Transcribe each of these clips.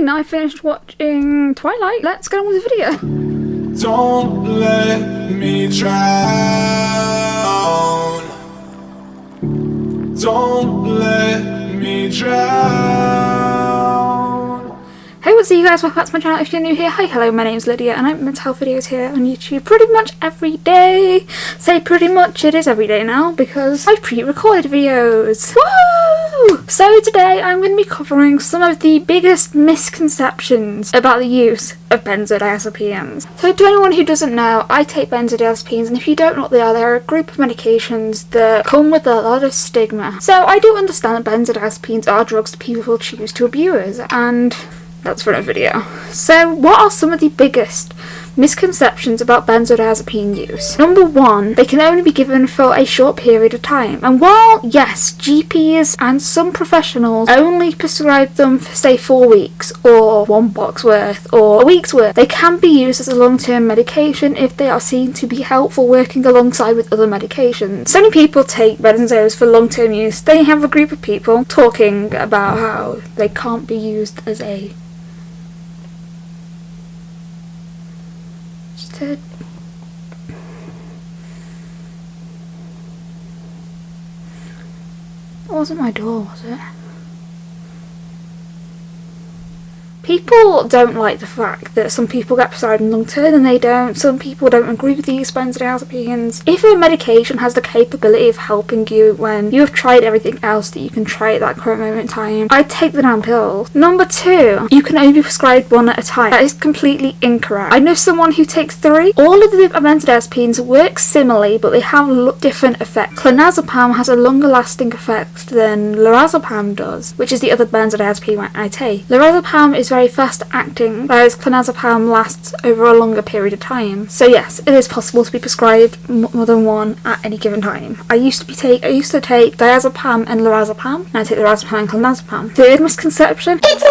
morning, now I finished watching Twilight. Let's get on with the video. Don't let me drown. Don't let me drown. Hey, what's up you guys? Welcome back to my channel if you're new here. Hi, hello, my name's Lydia and I make mental health videos here on YouTube pretty much every day. Say pretty much, it is every day now because I pre-recorded videos. Woo! So today I'm going to be covering some of the biggest misconceptions about the use of benzodiazepines. So to anyone who doesn't know, I take benzodiazepines and if you don't know what they are, they're a group of medications that come with a lot of stigma. So I do understand that benzodiazepines are drugs that people choose to abuse and that's for a video. So what are some of the biggest misconceptions about benzodiazepine use. Number one, they can only be given for a short period of time. And while, yes, GPs and some professionals only prescribe them for say four weeks or one box worth or a week's worth, they can be used as a long-term medication if they are seen to be helpful working alongside with other medications. So many people take benzos for long-term use. They have a group of people talking about how they can't be used as a It wasn't my door, was it? People don't like the fact that some people get prescribed in long term and they don't. Some people don't agree with these benzodiazepines. If a medication has the capability of helping you when you have tried everything else that you can try at that current moment in time, I'd take the damn pill. Number two, you can only prescribe one at a time. That is completely incorrect. I know someone who takes three. All of the benzodiazepines work similarly, but they have different effects. Clonazepam has a longer lasting effect than lorazepam does, which is the other benzodiazepine I take. Lorazepam is very very fast acting, whereas clonazepam lasts over a longer period of time. So yes, it is possible to be prescribed more than one at any given time. I used to be take I used to take diazepam and lorazepam, and I take lorazepam and clonazepam. Third misconception: it's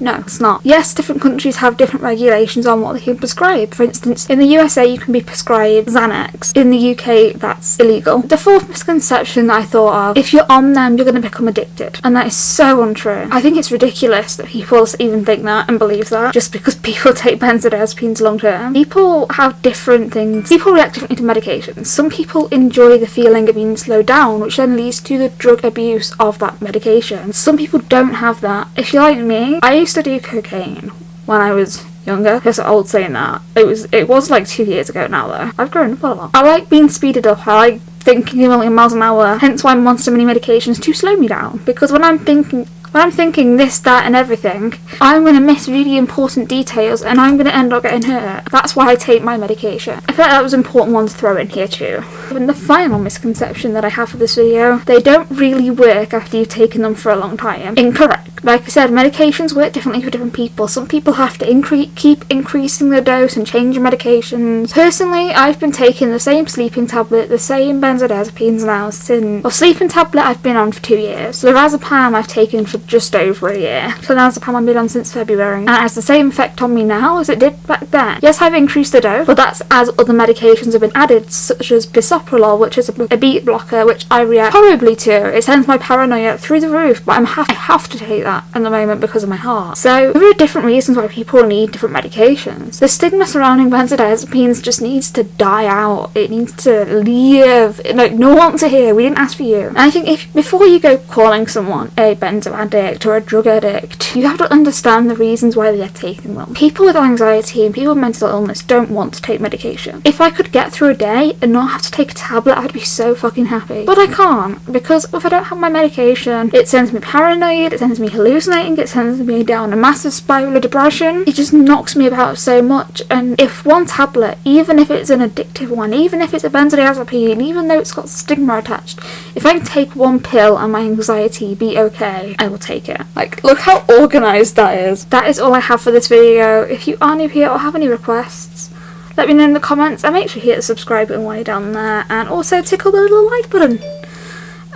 No, it's not. Yes, different countries have different regulations on what they can prescribe. For instance, in the USA you can be prescribed Xanax. In the UK that's illegal. The fourth misconception I thought of: if you're on them, you're going to become addicted, and that is so untrue. I think it's ridiculous that people people even think that and believe that just because people take benzodiazepines long term. People have different things. People react differently to medications. Some people enjoy the feeling of being slowed down, which then leads to the drug abuse of that medication. Some people don't have that. If you're like me, I used to do cocaine when I was younger. It's old saying that. It was it was like two years ago now though. I've grown up a lot. I like being speeded up. I like thinking a million miles an hour. Hence why I'm on so many medications to slow me down. Because when I'm thinking when I'm thinking this, that and everything, I'm going to miss really important details and I'm going to end up getting hurt. That's why I take my medication. I feel like that was an important one to throw in here too. And the final misconception that I have for this video, they don't really work after you've taken them for a long time. Incorrect. Like I said, medications work differently for different people. Some people have to incre keep increasing the dose and changing medications. Personally, I've been taking the same sleeping tablet, the same benzodiazepines now since... Well, sleeping tablet I've been on for two years. The Lorazepam I've taken for just over a year. Clonazepam I've been on since February and it has the same effect on me now as it did back then. Yes, I've increased the dose, but that's as other medications have been added such as bisoprolol, which is a, a beta blocker, which I react horribly to. It sends my paranoia through the roof, but I'm ha I have to take that at the moment because of my heart. So there are different reasons why people need different medications. The stigma surrounding benzodiazepines just needs to die out. It needs to leave. Like no one wants to hear. We didn't ask for you. And I think if before you go calling someone a benzo addict or a drug addict, you have to understand the reasons why they're taking them. People with anxiety and people with mental illness don't want to take medication. If I could get through a day and not have to take a tablet, I'd be so fucking happy. But I can't because if I don't have my medication, it sends me paranoid, it sends me hallucinating, it sends me down a massive spiral of depression. It just knocks me about so much. And if one tablet, even if it's an addictive one, even if it's a benzodiazepine, even though it's got stigma attached, if I can take one pill and my anxiety be okay, I will take it. Like, look how organised that is. That is all I have for this video. If you are new here or have any requests, let me know in the comments and make sure you hit the subscribe button while you're down there and also tickle the little like button.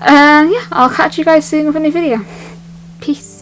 And yeah, I'll catch you guys soon with a new video. Peace.